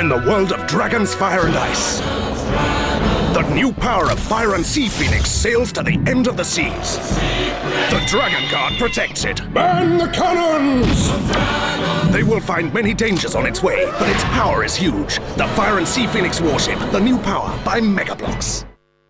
in the world of dragons, fire, and ice. The new power of Fire and Sea Phoenix sails to the end of the seas. The Dragon Guard protects it. Burn the cannons! They will find many dangers on its way, but its power is huge. The Fire and Sea Phoenix warship, the new power by Mega Bloks.